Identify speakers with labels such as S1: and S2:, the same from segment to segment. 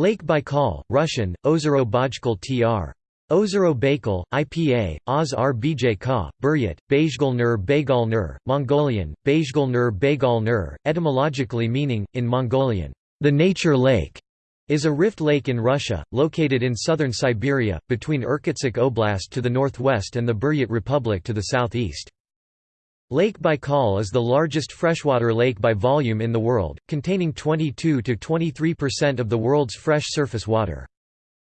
S1: Lake Baikal, Russian, Ozero Bajkal tr. Ozero Baikal, IPA, Oz Rbj Ka, Buryat, Bajgalnur Bagalnur, Mongolian, Bajgalnur Bagalnur, etymologically meaning, in Mongolian, the nature lake, is a rift lake in Russia, located in southern Siberia, between Irkutsk Oblast to the northwest and the Buryat Republic to the southeast. Lake Baikal is the largest freshwater lake by volume in the world, containing 22 to 23% of the world's fresh surface water.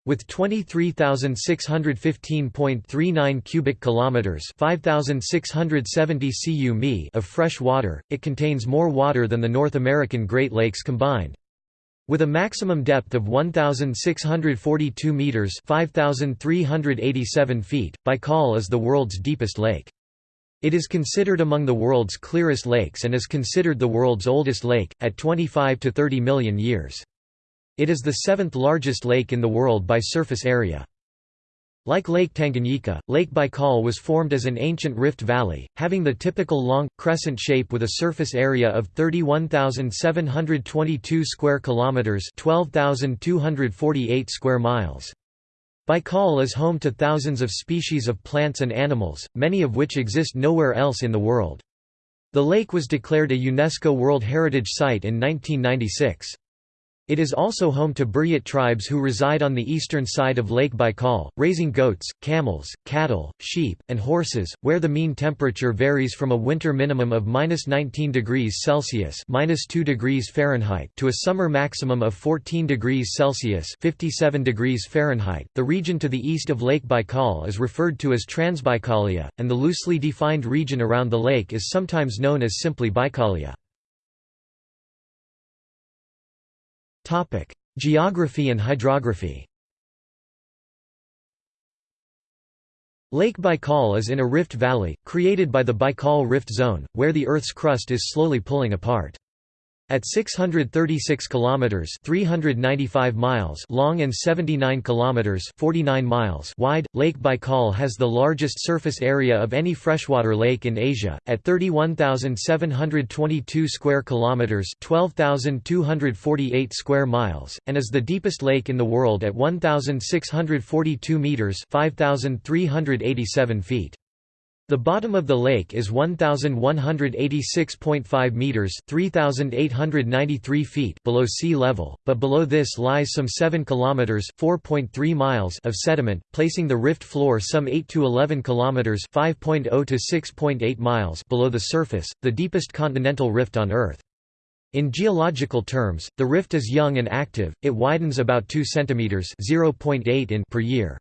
S1: With 23,615.39 cubic kilometers, 5,670 cu of fresh water, it contains more water than the North American Great Lakes combined. With a maximum depth of 1,642 meters (5,387 feet), Baikal is the world's deepest lake. It is considered among the world's clearest lakes and is considered the world's oldest lake, at 25 to 30 million years. It is the seventh largest lake in the world by surface area. Like Lake Tanganyika, Lake Baikal was formed as an ancient rift valley, having the typical long, crescent shape with a surface area of 31,722 square kilometers (12,248 square miles). Baikal is home to thousands of species of plants and animals, many of which exist nowhere else in the world. The lake was declared a UNESCO World Heritage Site in 1996. It is also home to Buryat tribes who reside on the eastern side of Lake Baikal, raising goats, camels, cattle, sheep, and horses, where the mean temperature varies from a winter minimum of -19 degrees Celsius (-2 degrees Fahrenheit) to a summer maximum of 14 degrees Celsius (57 degrees Fahrenheit). The region to the east of Lake Baikal is referred to as Transbaikalia, and the loosely defined region around the lake is sometimes known as simply Baikalia. Geography and hydrography Lake Baikal is in a rift valley, created by the Baikal Rift Zone, where the Earth's crust is slowly pulling apart. At 636 kilometers (395 miles) long and 79 kilometers (49 miles) wide, Lake Baikal has the largest surface area of any freshwater lake in Asia at 31,722 square kilometers (12,248 square miles) and is the deepest lake in the world at 1,642 meters (5,387 feet). The bottom of the lake is 1186.5 meters, 3893 feet below sea level, but below this lies some 7 kilometers, 4.3 miles of sediment, placing the rift floor some 8 to 11 kilometers, 5.0 to 6.8 miles below the surface, the deepest continental rift on Earth. In geological terms, the rift is young and active. It widens about 2 centimeters, 0.8 in per year.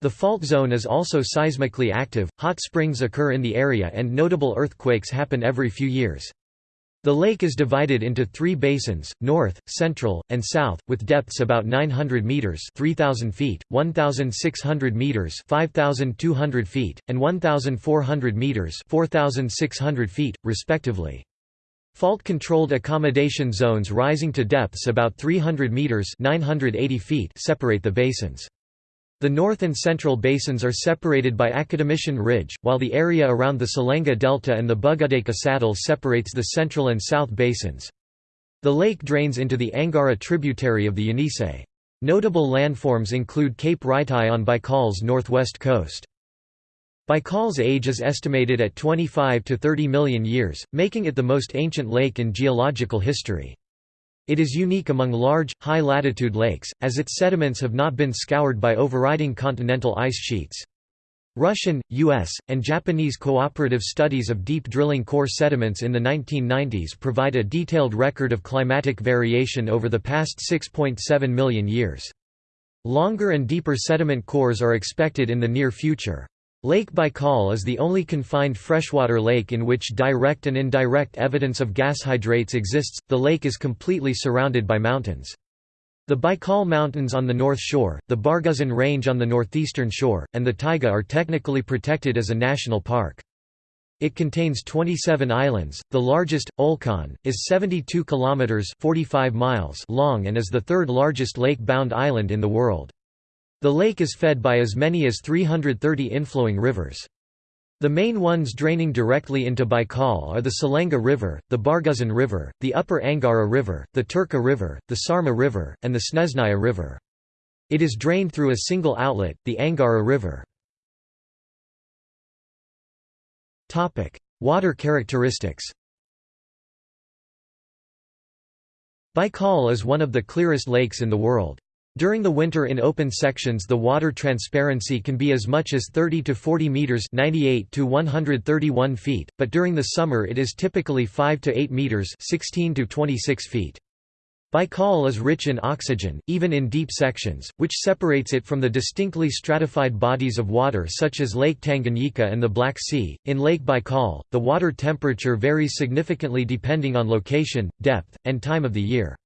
S1: The fault zone is also seismically active, hot springs occur in the area and notable earthquakes happen every few years. The lake is divided into three basins, north, central, and south, with depths about 900 meters (3000 feet, 1600 meters (5200 feet, and 1400 meters 4600 feet, respectively. Fault-controlled accommodation zones rising to depths about 300 meters (980 feet) separate the basins. The north and central basins are separated by Academician Ridge, while the area around the Selenga Delta and the Buguldeika Saddle separates the central and south basins. The lake drains into the Angara tributary of the Yenisei. Notable landforms include Cape Ritai on Baikal's northwest coast. Baikal's age is estimated at 25 to 30 million years, making it the most ancient lake in geological history. It is unique among large, high-latitude lakes, as its sediments have not been scoured by overriding continental ice sheets. Russian, U.S., and Japanese cooperative studies of deep drilling core sediments in the 1990s provide a detailed record of climatic variation over the past 6.7 million years. Longer and deeper sediment cores are expected in the near future. Lake Baikal is the only confined freshwater lake in which direct and indirect evidence of gas hydrates exists. The lake is completely surrounded by mountains. The Baikal Mountains on the north shore, the Barguzin Range on the northeastern shore, and the taiga are technically protected as a national park. It contains 27 islands. The largest, Olkhon, is 72 kilometers (45 miles) long and is the third largest lake-bound island in the world. The lake is fed by as many as 330 inflowing rivers. The main ones draining directly into Baikal are the Selenga River, the Barguzin River, the Upper Angara River, the Turka River, the Sarma River, and the Snezhnaya River. It is drained through a single outlet, the Angara River. Water characteristics Baikal is one of the clearest lakes in the world. During the winter in open sections the water transparency can be as much as 30 to 40 meters 98 to 131 feet, but during the summer it is typically 5 to 8 meters 16 to 26 feet. Baikal is rich in oxygen, even in deep sections, which separates it from the distinctly stratified bodies of water such as Lake Tanganyika and the Black Sea. In Lake Baikal, the water temperature varies significantly depending on location, depth, and time of the year.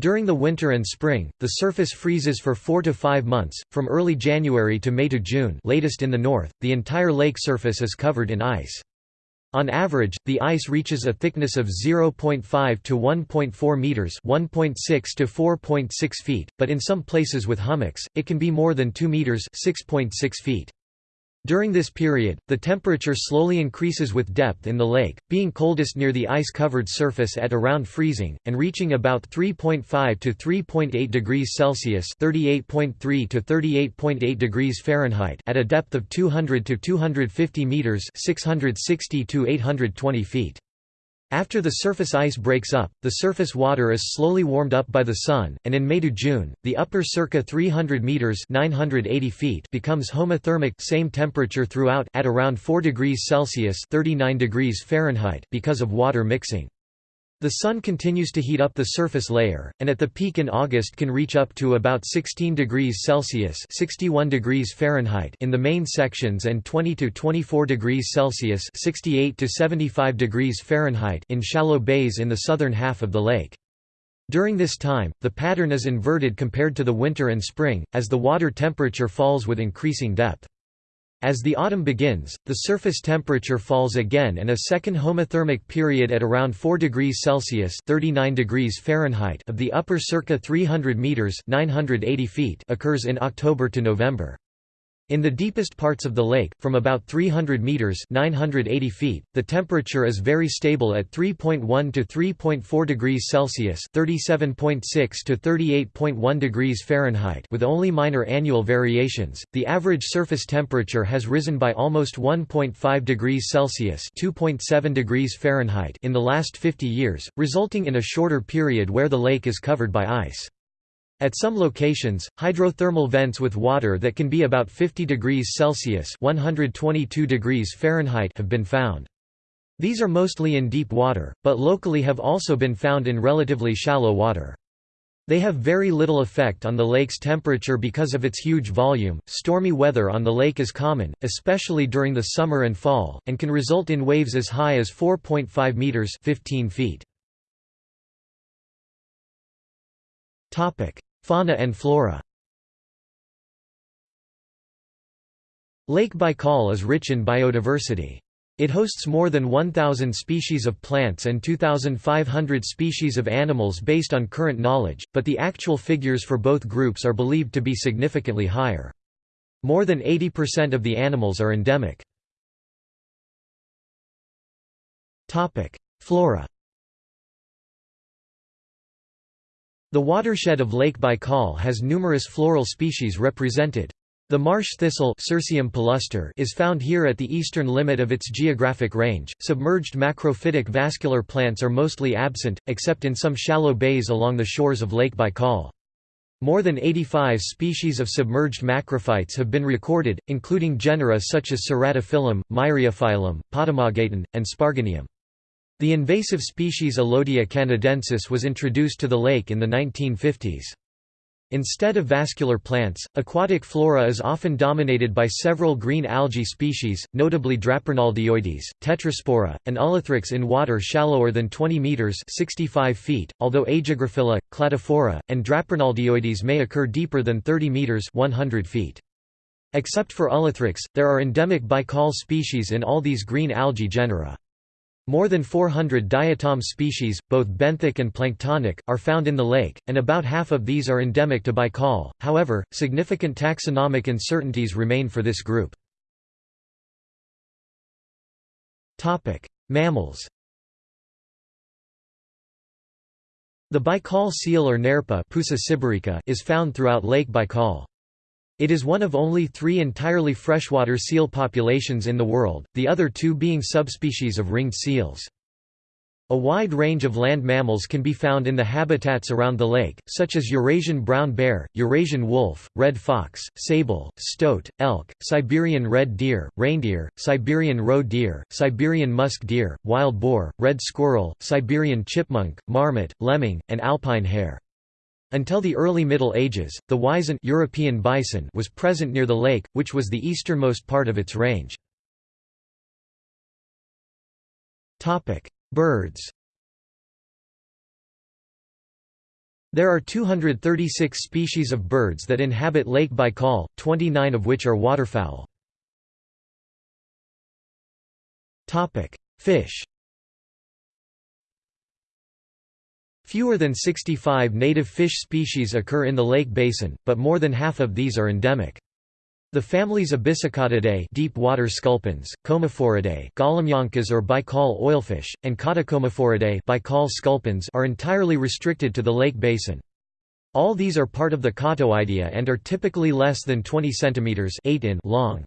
S1: During the winter and spring, the surface freezes for 4 to 5 months, from early January to May to June latest in the north, the entire lake surface is covered in ice. On average, the ice reaches a thickness of 0.5 to 1.4 meters, 1.6 to 4.6 feet, but in some places with hummocks, it can be more than 2 meters, 6.6 feet. During this period, the temperature slowly increases with depth in the lake, being coldest near the ice-covered surface at around freezing, and reaching about 3.5 to 3.8 degrees Celsius (38.3 to 38.8 degrees Fahrenheit) at a depth of 200 to 250 meters (660 to 820 feet). After the surface ice breaks up, the surface water is slowly warmed up by the sun, and in May to June, the upper circa 300 meters (980 feet) becomes homothermic, same temperature throughout at around 4 degrees Celsius (39 degrees Fahrenheit) because of water mixing. The Sun continues to heat up the surface layer, and at the peak in August can reach up to about 16 degrees Celsius 61 degrees Fahrenheit in the main sections and 20 to 24 degrees Celsius 68 to 75 degrees Fahrenheit in shallow bays in the southern half of the lake. During this time, the pattern is inverted compared to the winter and spring, as the water temperature falls with increasing depth. As the autumn begins, the surface temperature falls again and a second homothermic period at around 4 degrees Celsius 39 degrees Fahrenheit of the upper circa 300 meters 980 feet occurs in October to November. In the deepest parts of the lake, from about 300 meters (980 feet), the temperature is very stable at 3.1 to 3.4 degrees Celsius (37.6 to 38.1 degrees Fahrenheit), with only minor annual variations. The average surface temperature has risen by almost 1.5 degrees Celsius (2.7 degrees Fahrenheit) in the last 50 years, resulting in a shorter period where the lake is covered by ice. At some locations, hydrothermal vents with water that can be about 50 degrees Celsius 122 degrees Fahrenheit have been found. These are mostly in deep water, but locally have also been found in relatively shallow water. They have very little effect on the lake's temperature because of its huge volume. Stormy weather on the lake is common, especially during the summer and fall, and can result in waves as high as 4.5 meters (15 feet). Topic: Fauna and flora Lake Baikal is rich in biodiversity. It hosts more than 1,000 species of plants and 2,500 species of animals based on current knowledge, but the actual figures for both groups are believed to be significantly higher. More than 80% of the animals are endemic. Flora The watershed of Lake Baikal has numerous floral species represented. The marsh thistle is found here at the eastern limit of its geographic range. Submerged macrophytic vascular plants are mostly absent, except in some shallow bays along the shores of Lake Baikal. More than 85 species of submerged macrophytes have been recorded, including genera such as Ceratophyllum, Myriophyllum, Potamogeton, and Sparganium. The invasive species Elodea canadensis was introduced to the lake in the 1950s. Instead of vascular plants, aquatic flora is often dominated by several green algae species, notably Draparnaldioides, Tetraspora, and Ulothrix in water shallower than 20 meters (65 feet), although Aegagropila, Cladophora, and Draparnaldioides may occur deeper than 30 meters (100 feet). Except for Ulothrix, there are endemic Baikal species in all these green algae genera. More than 400 diatom species, both benthic and planktonic, are found in the lake, and about half of these are endemic to Baikal, however, significant taxonomic uncertainties remain for this group. Topic: Mammals The Baikal seal or nerpa is found throughout Lake Baikal. It is one of only three entirely freshwater seal populations in the world, the other two being subspecies of ringed seals. A wide range of land mammals can be found in the habitats around the lake, such as Eurasian brown bear, Eurasian wolf, red fox, sable, stoat, elk, Siberian red deer, reindeer, Siberian roe deer, Siberian musk deer, wild boar, red squirrel, Siberian chipmunk, marmot, lemming, and alpine hare. Until the early Middle Ages, the Wisent European bison was present near the lake, which was the easternmost part of its range. Birds There are 236 species of birds that inhabit Lake Baikal, 29 of which are waterfowl. Fish Fewer than 65 native fish species occur in the lake basin, but more than half of these are endemic. The families Abyssocottidae deep water sculpins, Comephoridae golomyankas or Baikal oilfish, and Cottocomephoridae Baikal sculpins are entirely restricted to the lake basin. All these are part of the Cottoidea and are typically less than 20 cm 8 in long.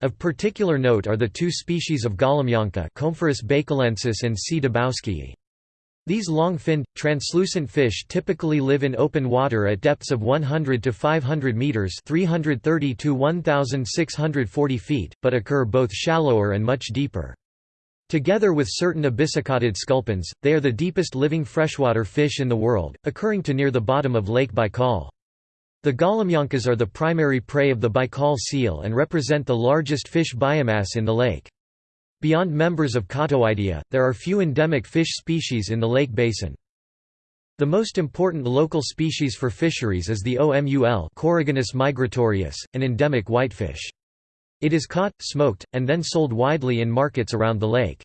S1: Of particular note are the two species of golomyanka Comephorus baikalensis and C. dybowskii. These long-finned, translucent fish typically live in open water at depths of 100 to 500 meters (330 to 1640 feet), but occur both shallower and much deeper. Together with certain abyssocottid sculpins, they are the deepest living freshwater fish in the world, occurring to near the bottom of Lake Baikal. The golomyankas are the primary prey of the Baikal seal and represent the largest fish biomass in the lake. Beyond members of Cottoidea, there are few endemic fish species in the lake basin. The most important local species for fisheries is the OMUL Coregonus migratorius, an endemic whitefish. It is caught, smoked, and then sold widely in markets around the lake.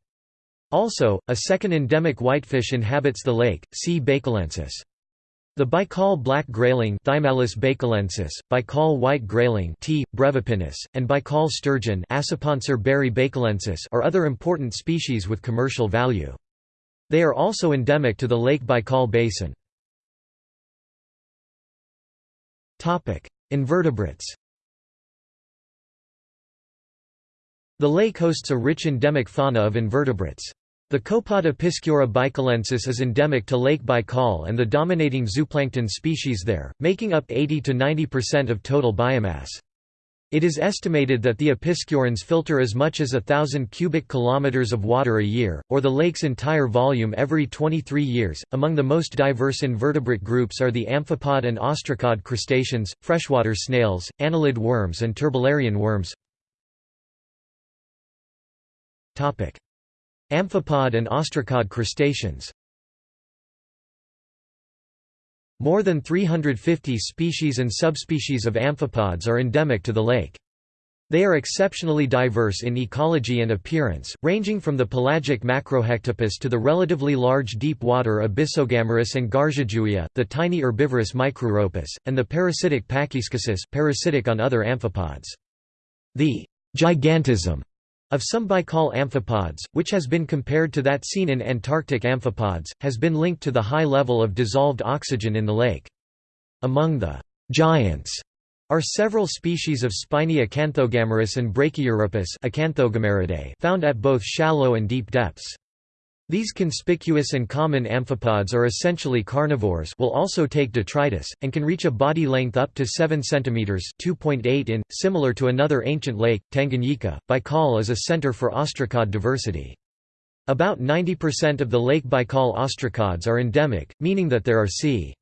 S1: Also, a second endemic whitefish inhabits the lake, C. baikalensis. The Baikal black grayling Thymallus baikalensis, Baikal white grayling T. brevipennis, and Baikal sturgeon baerii baikalensis are other important species with commercial value. They are also endemic to the Lake Baikal basin. Invertebrates The lake hosts a rich endemic fauna of invertebrates. The copod Epischura baikalensis is endemic to Lake Baikal and the dominating zooplankton species there, making up 80 to 90% of total biomass. It is estimated that the episciorans filter as much as a thousand cubic kilometers of water a year, or the lake's entire volume every 23 years. Among the most diverse invertebrate groups are the amphipod and ostracod crustaceans, freshwater snails, annelid worms, and turbellarian worms. Topic: Amphipod and ostracod crustaceans More than 350 species and subspecies of amphipods are endemic to the lake. They are exceptionally diverse in ecology and appearance, ranging from the pelagic Macrohectopus to the relatively large deep-water Abyssogammarus and Gargiugia, the tiny herbivorous Micruropus, and the parasitic Pachyschesis parasitic on other amphipods. The gigantism of some Baikal amphipods, which has been compared to that seen in Antarctic amphipods, has been linked to the high level of dissolved oxygen in the lake. Among the «giants» are several species of spiny Acanthogammarus and Brachyuropus found at both shallow and deep depths. These conspicuous and common amphipods are essentially carnivores will also take detritus, and can reach a body length up to 7 cm 2.8 in, similar to another ancient lake, Tanganyika. Baikal is a center for ostracod diversity. About 90% of the Lake Baikal ostracods are endemic, meaning that there are c.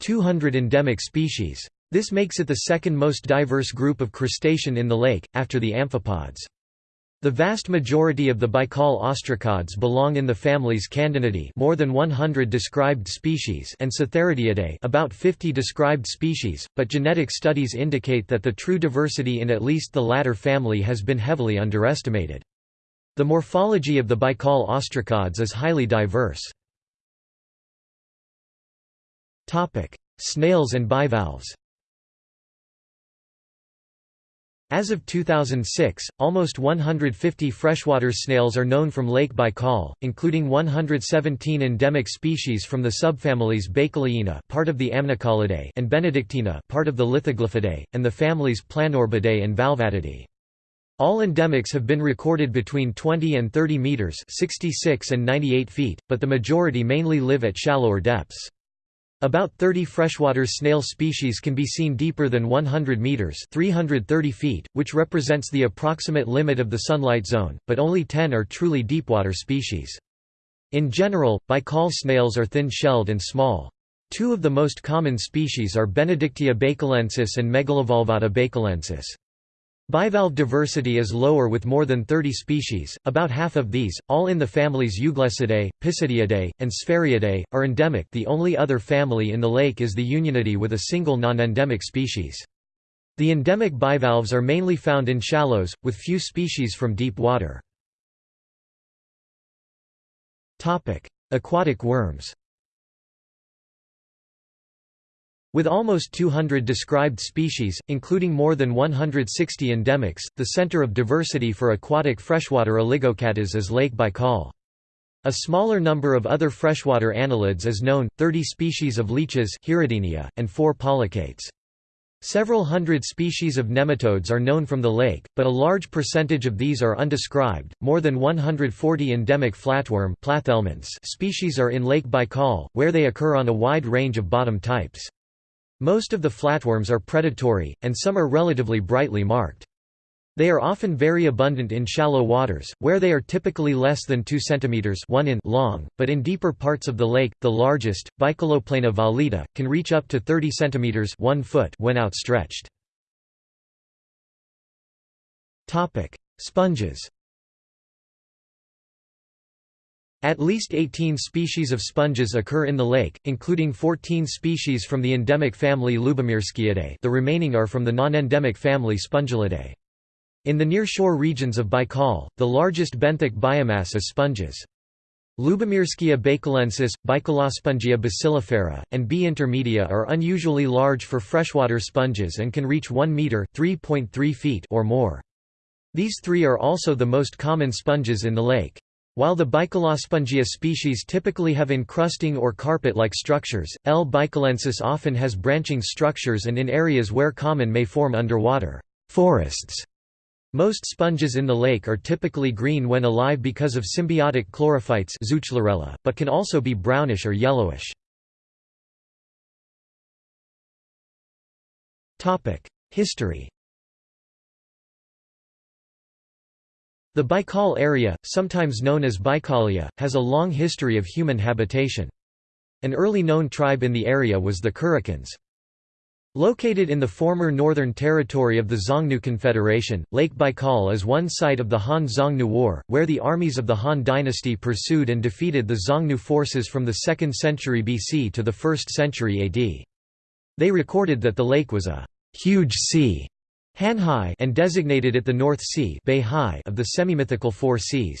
S1: 200 endemic species. This makes it the second most diverse group of crustacean in the lake, after the amphipods. The vast majority of the Baikal ostracods belong in the families Candonidae more than 100 described species and Cytherideidae about 50 described species, but genetic studies indicate that the true diversity in at least the latter family has been heavily underestimated. The morphology of the Baikal ostracods is highly diverse. Snails and bivalves As of 2006, almost 150 freshwater snails are known from Lake Baikal, including 117 endemic species from the subfamilies Baikaliina part of the Amnicolidae and Benedictina part of the Lithoglyphidae, and the families Planorbidae and Valvatidae. All endemics have been recorded between 20 and 30 meters 66 and 98 feet, but the majority mainly live at shallower depths. About 30 freshwater snail species can be seen deeper than 100 meters (330 feet), which represents the approximate limit of the sunlight zone, but only 10 are truly deepwater species. In general, Baikal snails are thin-shelled and small. Two of the most common species are Benedictia baicalensis and Megalovalvata baicalensis. Bivalve diversity is lower with more than 30 species, about half of these, all in the families Euglessidae, Pisidiidae, and Sphaeriidae, are endemic the only other family in the lake is the Unionidae with a single non-endemic species. The endemic bivalves are mainly found in shallows, with few species from deep water. Aquatic worms With almost 200 described species, including more than 160 endemics, the center of diversity for aquatic freshwater oligochaetas is Lake Baikal. A smaller number of other freshwater annelids is known, 30 species of leeches and 4 polychaetes. Several hundred species of nematodes are known from the lake, but a large percentage of these are undescribed. More than 140 endemic flatworm species are in Lake Baikal, where they occur on a wide range of bottom types. Most of the flatworms are predatory, and some are relatively brightly marked. They are often very abundant in shallow waters, where they are typically less than 2 cm 1 in long, but in deeper parts of the lake, the largest, Baikaloplana valida, can reach up to 30 cm 1 foot when outstretched. Sponges at least 18 species of sponges occur in the lake, including 14 species from the endemic family Lubomirskiidae the remaining are from the non-endemic family Spongillidae. In the nearshore regions of Baikal, the largest benthic biomass is sponges. Lubomirskia baicalensis, Baikalospongia bacillifera, and B. intermedia are unusually large for freshwater sponges and can reach 1 meter (3.3 feet) or more. These three are also the most common sponges in the lake. While the Baikalospongia species typically have encrusting or carpet-like structures, L. baikalensis often has branching structures and in areas where common may form underwater forests. Most sponges in the lake are typically green when alive because of symbiotic chlorophytes but can also be brownish or yellowish. History The Baikal area, sometimes known as Baikalia, has a long history of human habitation. An early known tribe in the area was the Kurukans. Located in the former northern territory of the Xiongnu Confederation, Lake Baikal is one site of the Han-Xiongnu War, where the armies of the Han dynasty pursued and defeated the Xiongnu forces from the 2nd century BC to the 1st century AD. They recorded that the lake was a «huge sea» Hanhai and designated it the North Sea of the semi-mythical Four Seas.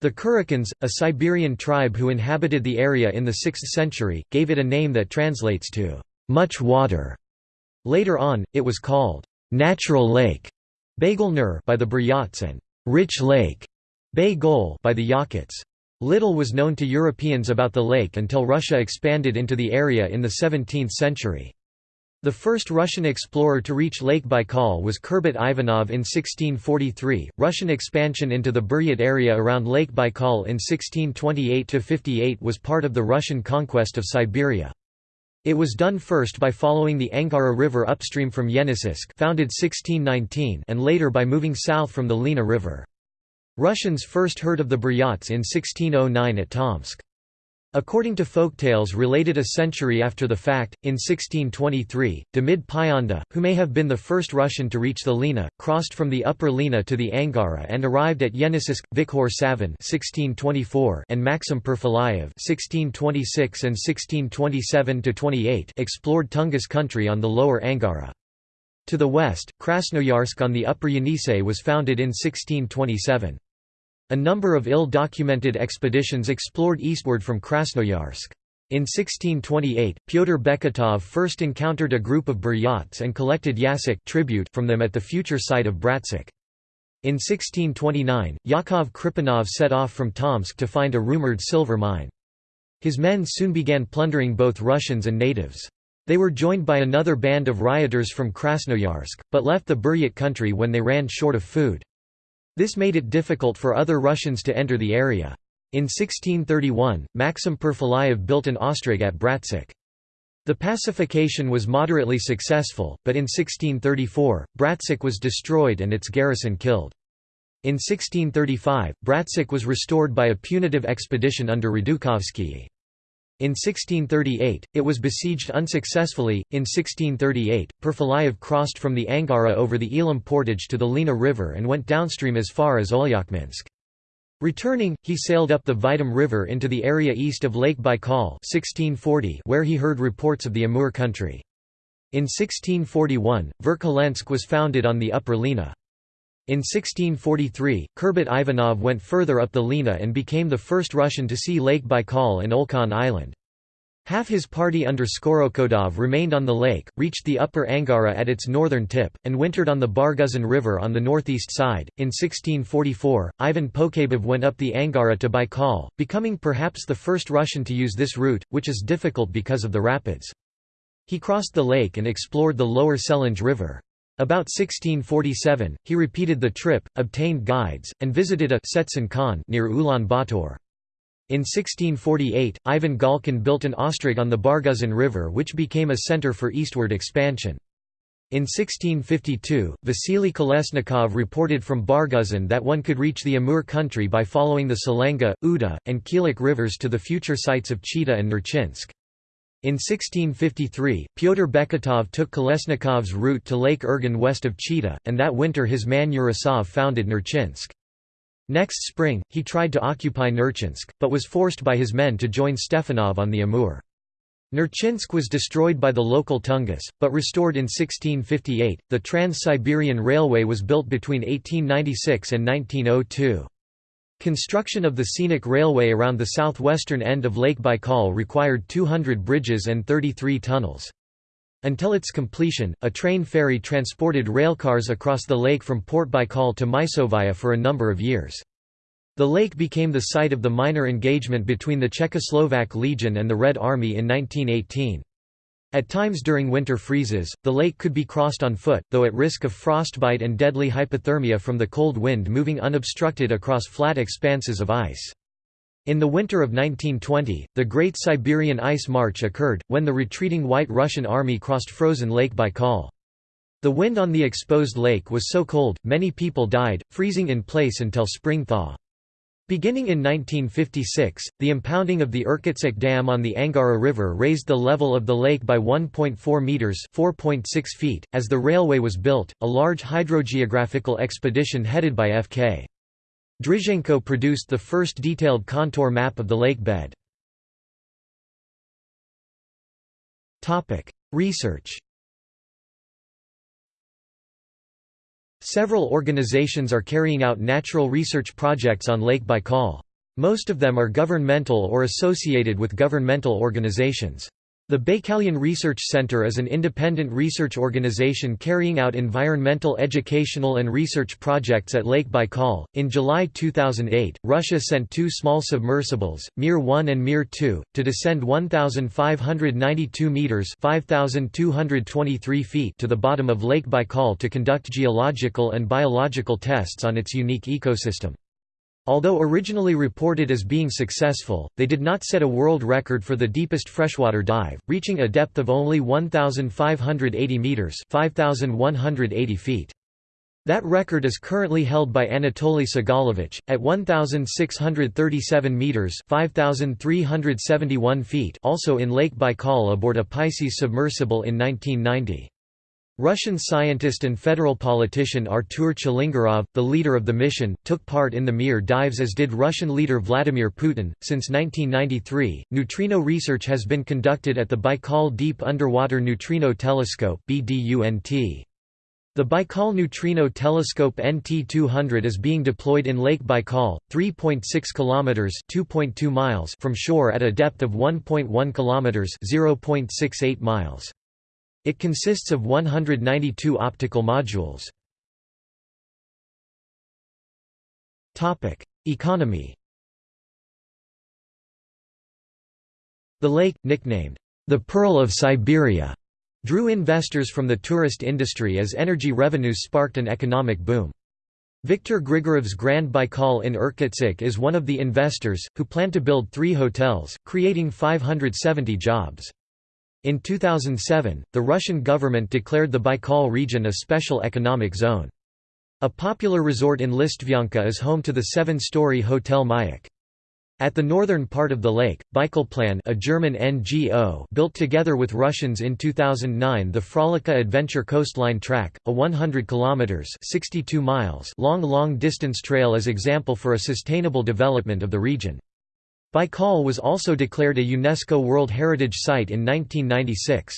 S1: The Kurukans, a Siberian tribe who inhabited the area in the 6th century, gave it a name that translates to «much water». Later on, it was called «natural lake» by the Buryats and «rich lake» Bay by the Yakuts. Little was known to Europeans about the lake until Russia expanded into the area in the 17th century. The first Russian explorer to reach Lake Baikal was Kurbat Ivanov in 1643. Russian expansion into the Buryat area around Lake Baikal in 1628–58 was part of the Russian conquest of Siberia. It was done first by following the Angara River upstream from Yeniseisk founded 1619 and later by moving south from the Lena River. Russians first heard of the Buryats in 1609 at Tomsk. According to folktales related a century after the fact, in 1623, Demid Pyanda, who may have been the first Russian to reach the Lena, crossed from the upper Lena to the Angara and arrived at Yeniseisk. Vikhor Savin and Maxim Perfilayev (1626–1627–28) explored Tungus country on the lower Angara. To the west, Krasnoyarsk on the upper Yenisei was founded in 1627. A number of ill-documented expeditions explored eastward from Krasnoyarsk. In 1628, Pyotr Beketov first encountered a group of Buryats and collected yasak tribute from them at the future site of Bratsk. In 1629, Yakov Khripunov set off from Tomsk to find a rumored silver mine. His men soon began plundering both Russians and natives. They were joined by another band of rioters from Krasnoyarsk, but left the Buryat country when they ran short of food. This made it difficult for other Russians to enter the area. In 1631, Maxim Perfilayev built an ostrog at Bratsk. The pacification was moderately successful, but in 1634, Bratsk was destroyed and its garrison killed. In 1635, Bratsk was restored by a punitive expedition under Radukovsky. In 1638, it was besieged unsuccessfully. In 1638, Perfilayev crossed from the Angara over the Ilim portage to the Lena River and went downstream as far as Olyokminsk. Returning, he sailed up the Vitim River into the area east of Lake Baikal 1640 where he heard reports of the Amur country. In 1641, Verkholensk was founded on the upper Lena. In 1643, Kurbat Ivanov went further up the Lena and became the first Russian to see Lake Baikal and Olkhon Island. Half his party under Skorokhodov remained on the lake, reached the upper Angara at its northern tip, and wintered on the Barguzin River on the northeast side. In 1644, Ivan Pokhabov went up the Angara to Baikal, becoming perhaps the first Russian to use this route, which is difficult because of the rapids. He crossed the lake and explored the lower Selenga River. About 1647, he repeated the trip, obtained guides, and visited a Setsen Khan near Ulaanbaatar. In 1648, Ivan Galkin built an ostrog on the Barguzin River which became a center for eastward expansion. In 1652, Vasily Kolesnikov reported from Barguzin that one could reach the Amur country by following the Selenga, Uda, and Khilok rivers to the future sites of Chita and Nerchinsk. In 1653, Pyotr Beketov took Kolesnikov's route to Lake Irgen west of Chita, and that winter his man Urasov founded Nerchinsk. Next spring, he tried to occupy Nerchinsk, but was forced by his men to join Stefanov on the Amur. Nerchinsk was destroyed by the local Tungus, but restored in 1658. The Trans Siberian Railway was built between 1896 and 1902. Construction of the scenic railway around the southwestern end of Lake Baikal required 200 bridges and 33 tunnels. Until its completion, a train ferry transported railcars across the lake from Port Baikal to Mysovaya for a number of years. The lake became the site of the minor engagement between the Czechoslovak Legion and the Red Army in 1918. At times during winter freezes, the lake could be crossed on foot, though at risk of frostbite and deadly hypothermia from the cold wind moving unobstructed across flat expanses of ice. In the winter of 1920, the Great Siberian Ice March occurred, when the retreating White Russian Army crossed frozen Lake Baikal. The wind on the exposed lake was so cold, many people died, freezing in place until spring thaw. Beginning in 1956, the impounding of the Irkutsk Dam on the Angara River raised the level of the lake by 1.4 meters (4.6 feet). As the railway was built, a large hydrogeographical expedition headed by F.K. Drizhenko produced the first detailed contour map of the lake bed. Topic: Research Several organizations are carrying out natural research projects on Lake Baikal. Most of them are governmental or associated with governmental organizations. The Baikalian Research Center is an independent research organization carrying out environmental educational and research projects at Lake Baikal. In July 2008, Russia sent two small submersibles, Mir 1 and Mir 2, to descend 1,592 meters (5,223 feet) to the bottom of Lake Baikal to conduct geological and biological tests on its unique ecosystem. Although originally reported as being successful, they did not set a world record for the deepest freshwater dive, reaching a depth of only 1,580 metres 5,180 feet. That record is currently held by Anatoly Sagalevich, at 1,637 metres 5,371 feet also in Lake Baikal aboard a Pisces submersible in 1990. Russian scientist and federal politician Artur Chilingarov, the leader of the mission, took part in the Mir dives as did Russian leader Vladimir Putin. Since 1993, neutrino research has been conducted at the Baikal Deep Underwater Neutrino Telescope (BDUNT). The Baikal Neutrino Telescope NT200 is being deployed in Lake Baikal, 3.6 kilometers (2.2 miles) from shore at a depth of 1.1 kilometers (0.68 miles). It consists of 192 optical modules. Economy. The lake, nicknamed the Pearl of Siberia, drew investors from the tourist industry as energy revenues sparked an economic boom. Viktor Grigorov's Grand Baikal in Irkutsk is one of the investors, who plan to build three hotels, creating 570 jobs. In 2007, the Russian government declared the Baikal region a special economic zone. A popular resort in Listvyanka is home to the seven-story Hotel Mayak. At the northern part of the lake, Baikalplan a German NGO built together with Russians in 2009 the Frolikha Adventure Coastline Track, a 100 kilometers (62 miles) long long-distance trail as example for a sustainable development of the region. Baikal was also declared a UNESCO World Heritage Site in 1996.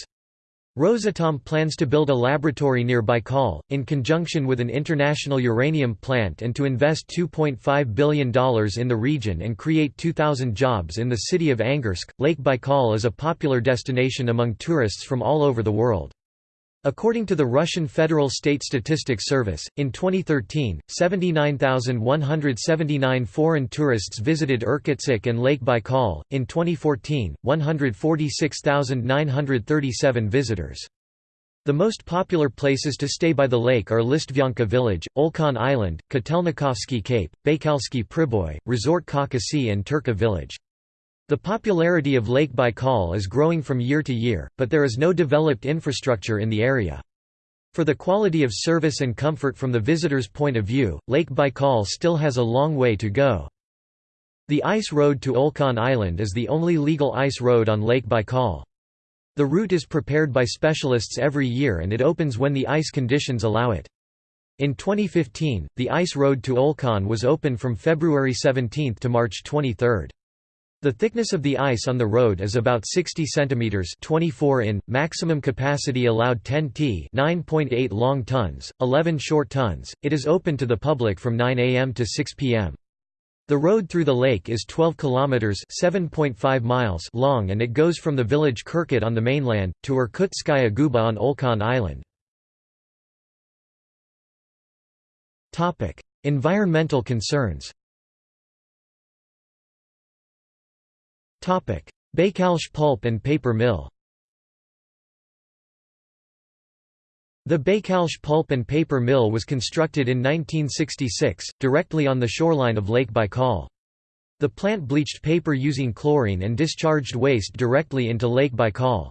S1: Rosatom plans to build a laboratory near Baikal, in conjunction with an international uranium plant and to invest $2.5 billion in the region and create 2,000 jobs in the city of Angarsk. Lake Baikal is a popular destination among tourists from all over the world. According to the Russian Federal State Statistics Service, in 2013, 79,179 foreign tourists visited Irkutsk and Lake Baikal, in 2014, 146,937 visitors. The most popular places to stay by the lake are Listvyanka village, Olkhon Island, Kotelnikovsky Cape, Baikalsky Priboy, Resort Kakasi and Turka village. The popularity of Lake Baikal is growing from year to year, but there is no developed infrastructure in the area. For the quality of service and comfort from the visitor's point of view, Lake Baikal still has a long way to go. The ice road to Olkhon Island is the only legal ice road on Lake Baikal. The route is prepared by specialists every year and it opens when the ice conditions allow it. In 2015, the ice road to Olkhon was open from February 17 to March 23. The thickness of the ice on the road is about 60 cm 24 in, maximum capacity allowed 10 t 9.8 long tons, 11 short tons. It is open to the public from 9 am to 6 pm. The road through the lake is 12 kilometers (7.5 miles) long and it goes from the village Kirkut on the mainland to Irkutskaya Guba on Olkhon Island. Topic: Environmental concerns. Baikalsk pulp and paper mill The Baikalsk pulp and paper mill was constructed in 1966, directly on the shoreline of Lake Baikal. The plant bleached paper using chlorine and discharged waste directly into Lake Baikal.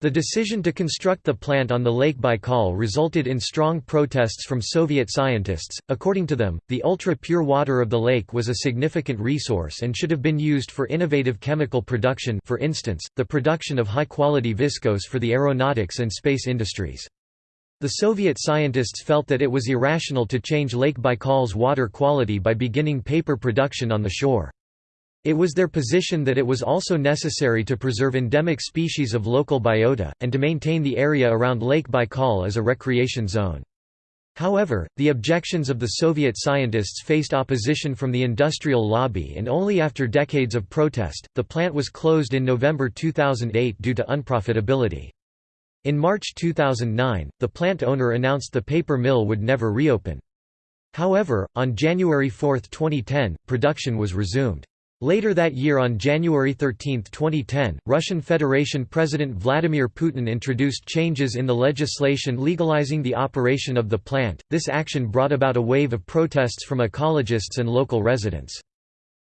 S1: The decision to construct the plant on the Lake Baikal resulted in strong protests from Soviet scientists. According to them, the ultra pure water of the lake was a significant resource and should have been used for innovative chemical production, for instance, the production of high quality viscose for the aeronautics and space industries. The Soviet scientists felt that it was irrational to change Lake Baikal's water quality by beginning paper production on the shore. It was their position that it was also necessary to preserve endemic species of local biota, and to maintain the area around Lake Baikal as a recreation zone. However, the objections of the Soviet scientists faced opposition from the industrial lobby and only after decades of protest, the plant was closed in November 2008 due to unprofitability. In March 2009, the plant owner announced the paper mill would never reopen. However, on January 4, 2010, production was resumed. Later that year on January 13, 2010, Russian Federation President Vladimir Putin introduced changes in the legislation legalizing the operation of the plant. This action brought about a wave of protests from ecologists and local residents.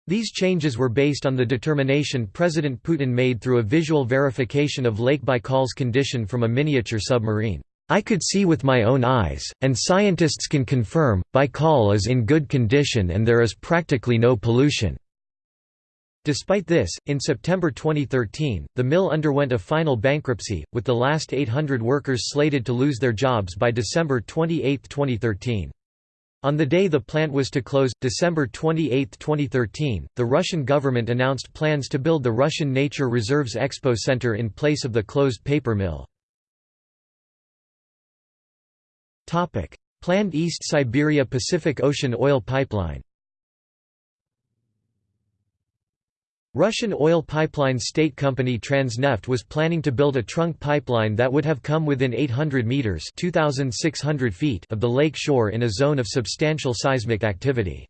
S1: These changes were based on the determination President Putin made through a visual verification of Lake Baikal's condition from a miniature submarine. I could see with my own eyes, and scientists can confirm, Baikal is in good condition and there is practically no pollution. Despite this, in September 2013, the mill underwent a final bankruptcy, with the last 800 workers slated to lose their jobs by December 28, 2013. On the day the plant was to close, December 28, 2013, the Russian government announced plans to build the Russian Nature Reserves Expo Center in place of the closed paper mill. Planned East Siberia Pacific Ocean oil pipeline Russian oil pipeline state company Transneft was planning to build a trunk pipeline that would have come within 800 meters (2600 feet) of the lake shore in a zone of substantial seismic activity.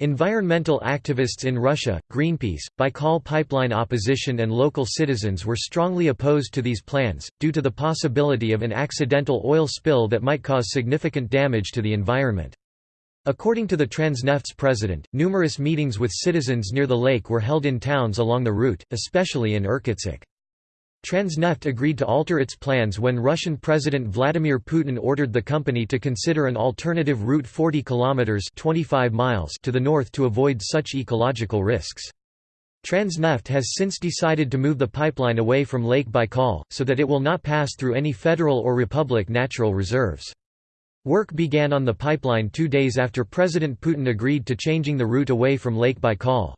S1: Environmental activists in Russia, Greenpeace, Baikal pipeline opposition and local citizens were strongly opposed to these plans, due to the possibility of an accidental oil spill that might cause significant damage to the environment. According to the Transneft's president, numerous meetings with citizens near the lake were held in towns along the route, especially in Irkutsk. Transneft agreed to alter its plans when Russian President Vladimir Putin ordered the company to consider an alternative route 40 kilometers 25 miles to the north to avoid such ecological risks. Transneft has since decided to move the pipeline away from Lake Baikal, so that it will not pass through any federal or republic natural reserves. Work began on the pipeline two days after President Putin agreed to changing the route away from Lake Baikal.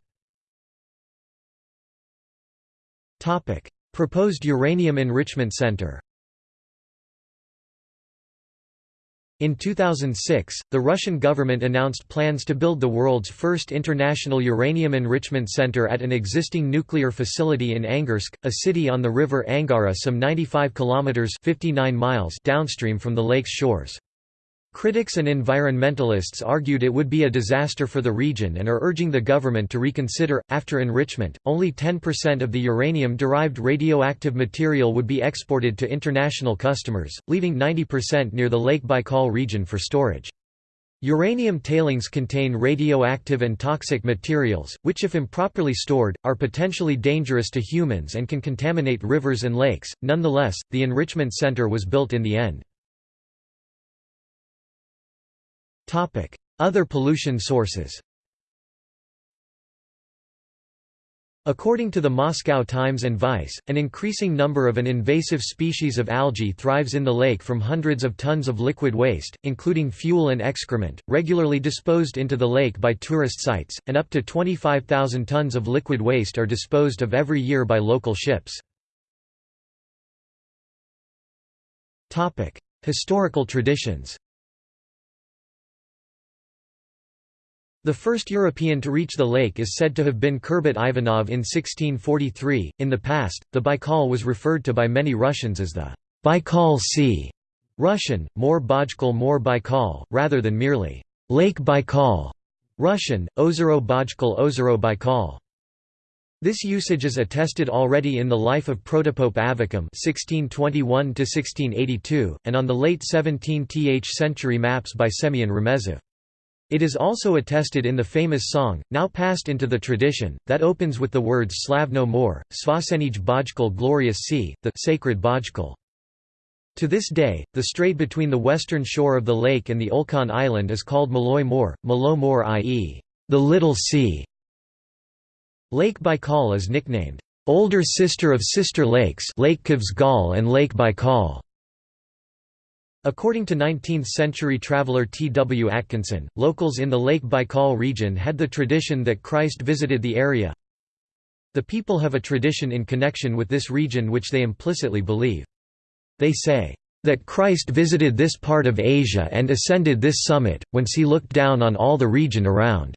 S1: Proposed uranium enrichment center In 2006, the Russian government announced plans to build the world's first international uranium enrichment center at an existing nuclear facility in Angarsk, a city on the river Angara some 95 kilometers 59 miles downstream from the lake's shores. Critics and environmentalists argued it would be a disaster for the region and are urging the government to reconsider. After enrichment, only 10% of the uranium derived radioactive material would be exported to international customers, leaving 90% near the Lake Baikal region for storage. Uranium tailings contain radioactive and toxic materials, which if improperly stored, are potentially dangerous to humans and can contaminate rivers and lakes. Nonetheless, the enrichment center was built in the end. Other pollution sources. According to the Moscow Times and Vice, an increasing number of an invasive species of algae thrives in the lake from hundreds of tons of liquid waste, including fuel and excrement, regularly disposed into the lake by tourist sites, and up to 25,000 tons of liquid waste are disposed of every year by local ships. Historical traditions The first European to reach the lake is said to have been Kurbat Ivanov in 1643. In the past, the Baikal was referred to by many Russians as the Baikal Sea, Russian, More Bajkal More Baikal, rather than merely Lake Baikal, Russian, Ozero Bajkal Ozero Baikal. This usage is attested already in the life of Protopope Avvakum (1621–1682) and on the late 17th century maps by Semyon Remezov. It is also attested in the famous song, now passed into the tradition, that opens with the words Slav no More, Svasenij Bajkal Glorious Sea, the sacred Bajkal. To this day, the strait between the western shore of the lake and the Olkhon Island is called Maloy More, Malo More i.e., the Little Sea. Lake Baikal is nicknamed, older sister of sister lakes Lake Khövsgöl and Lake Baikal. According to 19th-century traveller T. W. Atkinson, locals in the Lake Baikal region had the tradition that Christ visited the area. The people have a tradition in connection with this region which they implicitly believe. They say, "...that Christ visited this part of Asia and ascended this summit, whence he looked down on all the region around.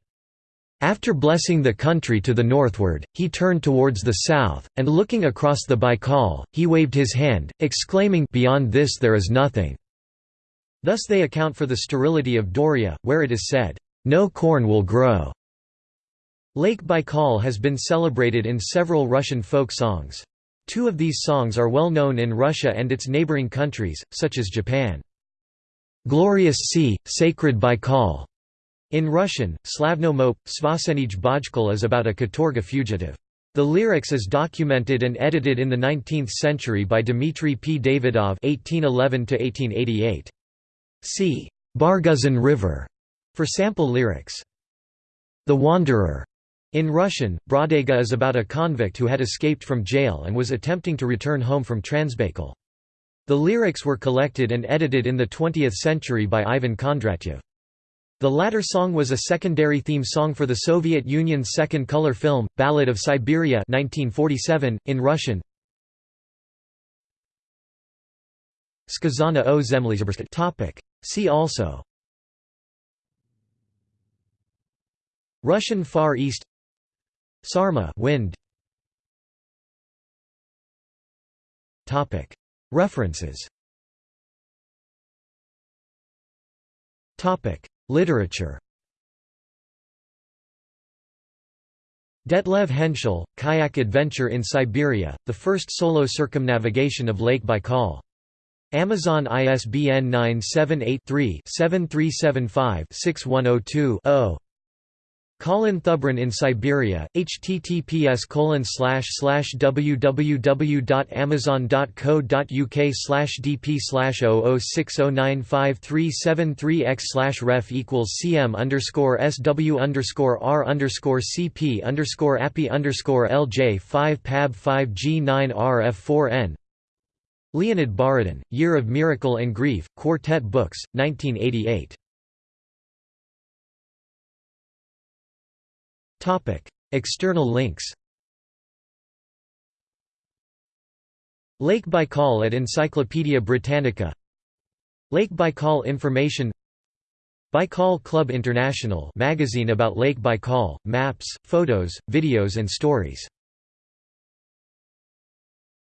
S1: After blessing the country to the northward, he turned towards the south, and looking across the Baikal, he waved his hand, exclaiming, Beyond this there is nothing. Thus they account for the sterility of Dauria, where it is said, "...no corn will grow." Lake Baikal has been celebrated in several Russian folk songs. Two of these songs are well known in Russia and its neighboring countries, such as Japan. Glorious Sea, Sacred Baikal. In Russian, Slavno Mop, Svasenij Bajkal is about a Katorga fugitive. The lyrics is documented and edited in the 19th century by Dmitry P. Davidov (1811–1888). See Barguzin River for sample lyrics. The Wanderer in Russian, Brodyaga is about a convict who had escaped from jail and was attempting to return home from Transbaikal. The lyrics were collected and edited in the 20th century by Ivan Kondratyev. The latter song was a secondary theme song for the Soviet Union's second color film, Ballad of Siberia 1947, in Russian, Skazana o Topic. See also. Russian Far East. Sarma wind. Topic. References. Topic. Literature. Detlev Henschel, Kayak Adventure in Siberia, the first solo circumnavigation of Lake Baikal. Amazon ISBN 978-3-7375-6102-0 Colin Thubron in Siberia, https www.amazon.co.uk dp 00609537 ref equals cm underscore sw underscore r underscore cp underscore appy underscore lj 5 pab 5 g 9 rf 4 n Leonid Borodin, Year of Miracle and Grief, Quartet Books, 1988. External links. Lake Baikal at Encyclopædia Britannica. Lake Baikal Information. Baikal Club International magazine about Lake Baikal, maps, photos, videos and stories